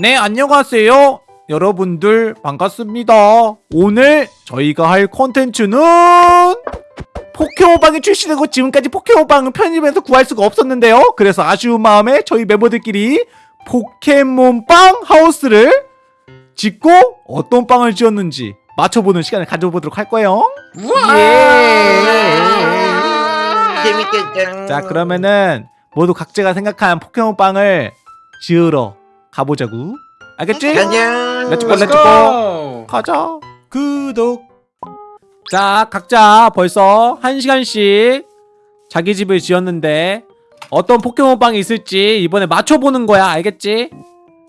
네, 안녕하세요. 여러분들 반갑습니다. 오늘 저희가 할 콘텐츠는 포켓몬빵이 출시되고 지금까지 포켓몬빵은 편의점에서 구할 수가 없었는데요. 그래서 아쉬운 마음에 저희 멤버들끼리 포켓몬빵 하우스를 짓고 어떤 빵을 지었는지 맞춰보는 시간을 가져보도록 할 거예요. 재밌겠죠. 자, 그러면은 모두 각자가 생각한 포켓몬빵을 지으러 가보자고. 알겠지? 가자. let's go let's go 가자 구독 자 각자 벌써 한 시간씩 자기 집을 지었는데 어떤 포켓몬빵이 있을지 이번에 맞춰보는 거야 알겠지?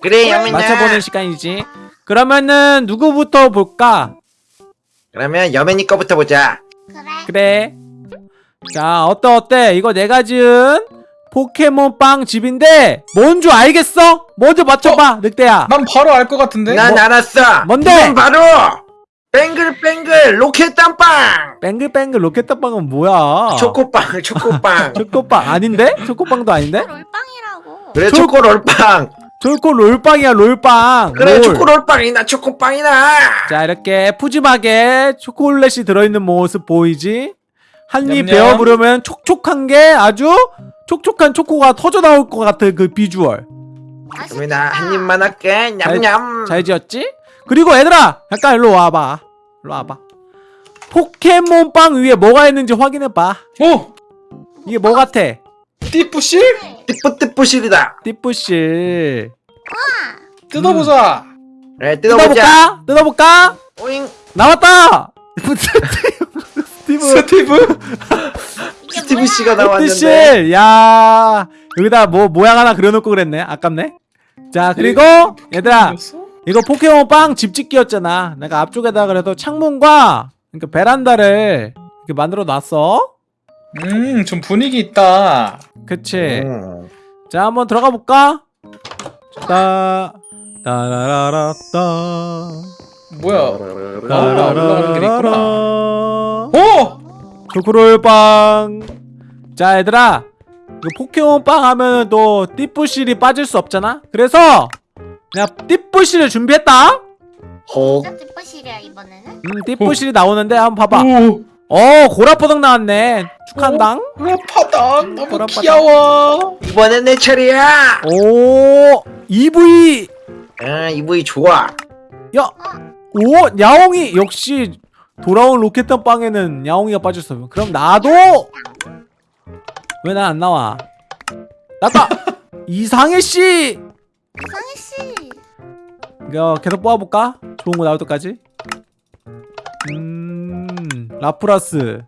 그래 여민아. 맞춰보는 시간이지 그러면은 누구부터 볼까? 그러면 여민이 거부터 보자. 그래 자 어때 어때 이거 내가 지은 포켓몬 빵 집인데 뭔 줄 알겠어? 먼저 맞춰봐 늑대야 난 바로 알 것 같은데? 난 뭐- 알았어. 뭔데? 이건 바로 뱅글뱅글 로켓단빵. 뱅글뱅글 로켓단빵은 뭐야 초코빵, 초코빵. 초코빵 아닌데? 초코빵도 아닌데? 롤빵이라고. 그래 초- 초코롤빵. 초코 롤빵이야 롤빵 그래 롤. 초코 롤빵이나 초코빵이나. 자 이렇게 푸짐하게 초콜릿이 들어있는 모습 보이지? 한 입. 베어부르면 촉촉한 게 아주 촉촉한 초코가 터져 나올 것 같은 그 비주얼 여민아 한 입만 할게. 냠냠. 잘 지었지? 그리고 얘들아 잠깐 일로 와봐 일로 와봐 포켓몬빵 위에 뭐가 있는지 확인해봐 오! 이게 뭐 같아? 띠뿌실? 띠뿌띠뿌실이다. 띠뿌실 뜯어보자 그래 뜯어보자. 뜯어볼까? 뜯어볼까? 오잉. 나왔다! 스티브 스티브? 스티브? 씨가 나왔는데. 띠부씰 야 여기다 뭐 모양 하나 그려놓고 그랬네. 아깝네. 자 그리고 얘들아 이거 포켓몬 빵 집짓기였잖아. 내가 앞쪽에다 그래도 창문과 그러니까 베란다를 이렇게 만들어 놨어. 음 좀 분위기 있다. 그치? 음. 자 한번 들어가 볼까? 따 따라라라따 뭐야. 따라라라라 오! 초코롤 빵 자 얘들아 이거 포켓몬 빵 하면은 또 띠뿌실이 빠질 수 없잖아 그래서 내가 띠뿌실을 준비했다 호. 진짜 띠뿌실이야 이번에는. 음 띠뿌실이 나오는데 한번 봐봐 오! 어 고라포덕 나왔네 축한당 라파다 너무 보라파다. 귀여워 이번엔 내 차례야. 오 EV 아 이브이 좋아. 오 야옹이 역시 돌아온 로켓단 빵에는 야옹이가 빠졌어 그럼 나도 왜 난 안 나와 나다 이상해씨 이상해 씨. 이거 계속 뽑아볼까? 좋은 거 나올 때까지 음 라프라스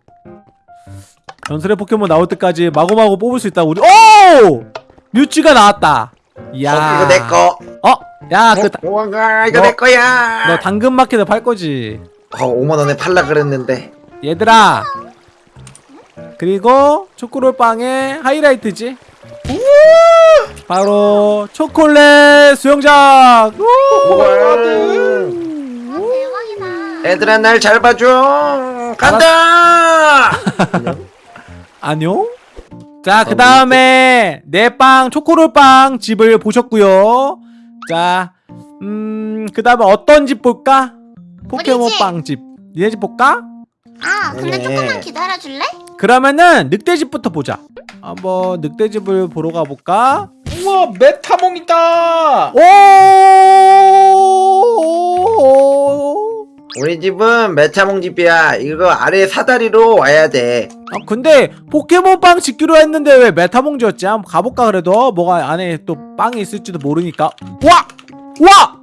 전설의 포켓몬 나올 때까지 마구마구 뽑을 수 있다 우리 오! 뮤츠가 나왔다 이야 어, 이거 내 거. 어? 야, 그, 다- 우와 이거 너- 내 거야. 너 당근마켓에 팔 거지? 어 5만 원에 팔라 그랬는데. 얘들아! 그리고 초코롤빵의 하이라이트지? 바로 초콜릿 수영장! 우와. 아 대박이다. 얘들아 날 잘 봐줘. 간다. 안녕? 자, 그 다음에 내 빵 초코롤빵 집을 보셨고요 자, 음, 그 다음에 어떤 집 볼까? 포켓몬빵 집. 니네 집 볼까? 아 근데 네. 조금만 기다려 줄래? 그러면은 늑대집부터 보자. 한번 늑대집을 보러 가볼까? 우와 메타몽이다 오! 우리 집은 메타몽 집이야. 이거 아래 사다리로 와야 돼. 아 근데 포켓몬빵 짓기로 했는데 왜 메타몽 지었지? 한번 가볼까 그래도 뭐가 안에 또 빵이 있을지도 모르니까. 와! 와!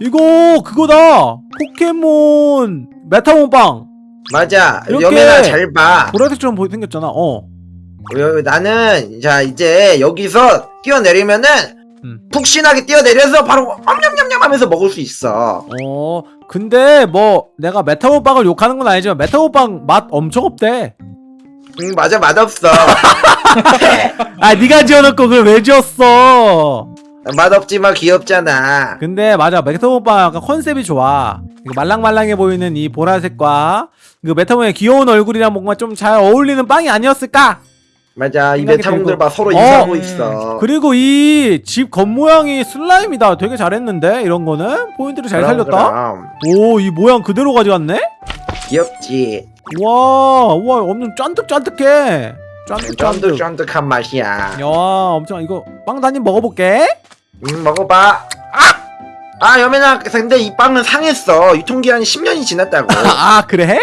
이거 그거다. 포켓몬 메타몽빵. 맞아. 여민아 잘 봐. 보라색처럼 보이 생겼잖아. 어. 여- 나는 자 이제 여기서 뛰어내리면은 음. 푹신하게 뛰어내려서 바로 엄냠냠냠 하면서 먹을 수 있어. 어. 근데 뭐 내가 메타몽빵을 욕하는 건 아니지만 메타몽빵 맛 엄청 없대. 음, 맞아 맛없어. 아 네가 지어놓고 그걸 왜 지었어? 맛없지만 귀엽잖아. 근데 맞아 메타몽빵 약간 컨셉이 좋아 말랑말랑해 보이는 이 보라색과 그 메타몽의 귀여운 얼굴이랑 뭔가 좀 잘 어울리는 빵이 아니었을까? 맞아 이 메타몽들. 봐 서로 어. 인사하고 음. 있어 그리고 이 집 겉모양이 슬라임이다 되게 잘했는데 이런 거는 포인트를 잘 그럼, 살렸다. 오 이 모양 그대로 가져갔네 귀엽지 와, 와, 엄청 쫀득쫀득해. 쫀득쫀득. 쫀득 쫀득한 맛이야 야, 엄청 이거 빵 단님 먹어볼게. 음 먹어봐 아! 아 여민아 근데 이 빵은 상했어 유통기한이 10년이 지났다고 아, 그래?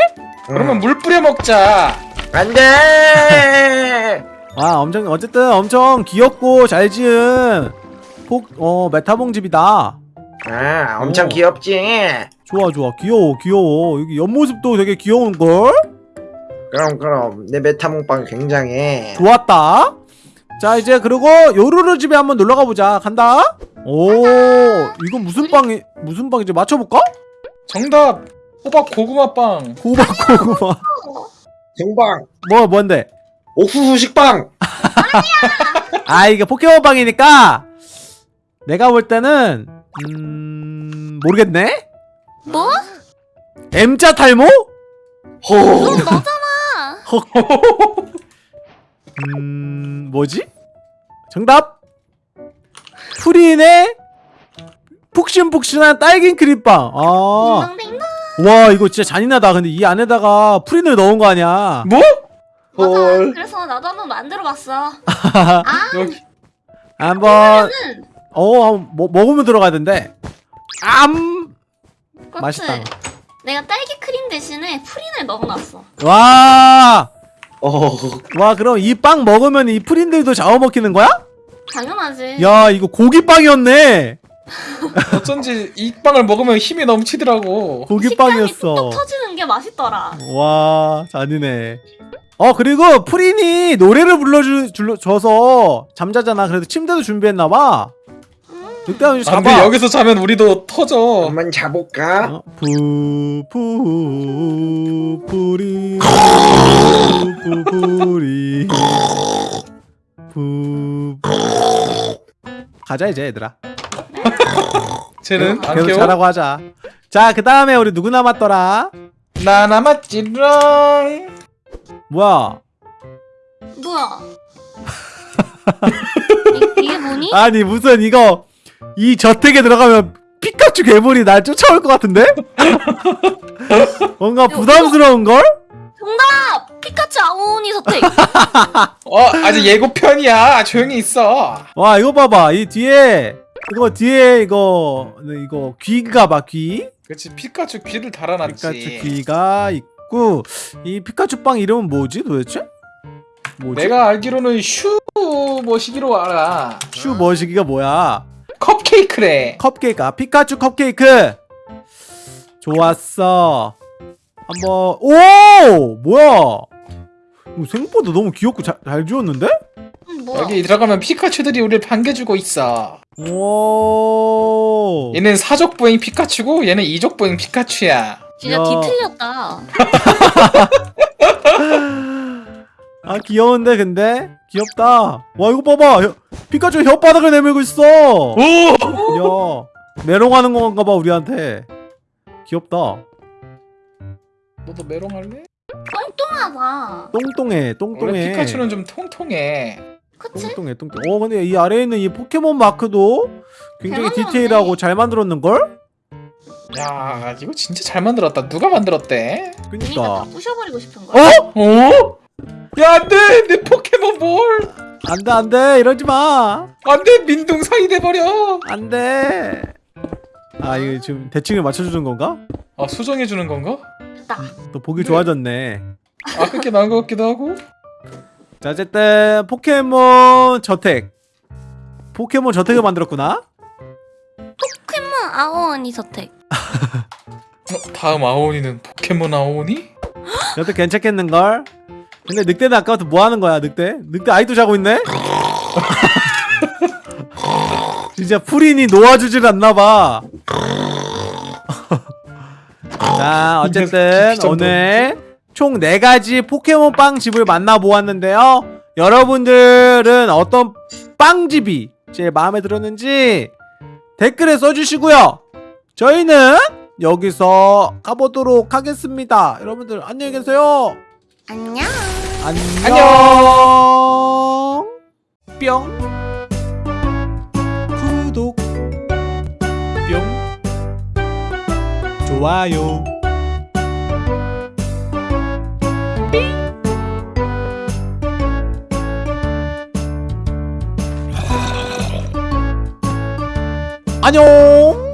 그러면 물 뿌려 먹자. 안돼 와, 엄청 어쨌든 엄청 귀엽고 잘 지은 폭, 어, 메타봉 집이다. 아 엄청 오. 귀엽지 좋아, 좋아, 귀여워, 귀여워. 여기 옆모습도 되게 귀여운 걸. 그럼 그럼 내 메타몽빵 굉장해 좋았다. 자, 이제 그리고 요루루 집에 한번 놀러 가보자. 간다. 오, 이건 무슨 빵이 무슨 빵이지? 맞춰볼까? 정답. 호박 고구마 빵. 호박 고구마. 생빵 뭐 뭔데? 옥수수 식빵 아 이게 포켓몬 빵이니까 내가 볼 때는 음 모르겠네. 뭐? M자 탈모? 호 그건 너잖아. 음 뭐지? 정답. 프린의 푹신푹신한 딸기 크림빵. 아. 와 이거 진짜 잔인하다. 근데 이 안에다가 프린을 넣은 거 아니야? 뭐? 맞아. 헐. 그래서 나도 한번 만들어봤어. 아. 한번 는어 한번 먹- 먹으면 들어가야 된대. 암. 맛있다. 내가 딸기 크림 대신에 프린을 넣어놨어. 와. 어. 와 그럼 이 빵 먹으면 이 프린들도 잡아먹히는 거야? 당연하지. 야 이거 고기빵이었네 어쩐지 이 빵을 먹으면 힘이 넘치더라고. 고기빵이었어 터지는 게 맛있더라. 와 잔인해 어 그리고 프린이 노래를 불러줘서 잠자잖아 그래서 침대도 준비했나봐 음. 늑대 한번 안 돼, 잡아 여기서 자면 우리도 터져. 한번 자볼까? 어? 푸푸 뿌리 푸푸리 푸 가자 이제 얘들아 쟤는 안 계속 깨워? 자라고 하자 자그 다음에 우리 누구 남았더라 나 남았지롱. 뭐야 뭐야? 이, 이게 뭐니? 아니 무슨 이거 이 저택에 들어가면 피카츄 괴물이 날 쫓아올 것 같은데? 뭔가 부담스러운 걸? 정답! 피카츄 아오니 서택. 어, 아직 예고편이야. 조용히 있어. 와 이거 봐봐 이 뒤에 이거 뒤에 이거 이거 귀가 봐 귀. 그렇지, 피카츄 귀를 달아놨지. 피카츄 귀가 있고 이 피카츄 빵 이름은 뭐지 도대체? 뭐지? 내가 알기로는 슈 뭐시기로 알아. 슈 머시기가 뭐야? 컵케이크래. 컵케이크 아 피카츄 컵케이크 좋았어 한번 오 뭐야 생각보다 너무 귀엽고 잘, 잘 지웠는데? 음, 뭐야? 여기 들어가면 피카츄들이 우리를 반겨주고 있어. 오 얘는 사족보행 피카츄고 얘는 이족보행 피카츄야. 진짜 야. 뒤틀렸다. 아 귀여운데 근데 귀엽다 와 이거 봐봐 혀- 피카츄 혓바닥을 내밀고 있어 오! 야 메롱하는 건가 봐 우리한테 귀엽다 너도 메롱 할래? 똥똥하다. 똥똥해 원래 똥똥해 피카츄는 좀 통통해. 그치? 똥똥해 똥똥 어 근데 이 아래에 있는 이 포켓몬 마크도 굉장히 잘 만들었네. 디테일하고 잘 만들었는걸? 야, 이거 진짜 잘 만들었다. 누가 만들었대? 그니까 다 그니까 부셔버리고 싶은 거야. 어? 어? 야, 안 돼! 내 포켓몬 볼! 안돼 안돼 이러지마 안 돼! 민둥사이 돼버려! 안돼 아 이거 지금 대칭을 맞춰주는 건가? 아, 수정해주는 건가? 됐다. 또 보기 좋아졌네 아, 그게 나은 것 같기도 하고. 자 어쨌든 포켓몬 저택 포켓몬 저택을 만들었구나 포켓몬 아오니 서택. 어, 다음 아오니는 포켓몬 아오니? 저도 괜찮겠는걸? 근데 늑대는 아까부터 뭐 하는 거야 늑대? 늑대 아이도 자고 있네? 진짜 프린이 놓아주질 않나봐 자 어쨌든 깊이 정도. 오늘 총 4가지 포켓몬 빵집을 만나보았는데요. 여러분들은 어떤 빵집이 제일 마음에 들었는지 댓글에 써주시고요. 저희는 여기서 가보도록 하겠습니다. 여러분들 안녕히 계세요. 안녕. 안녕. 뿅 좋아요. 안녕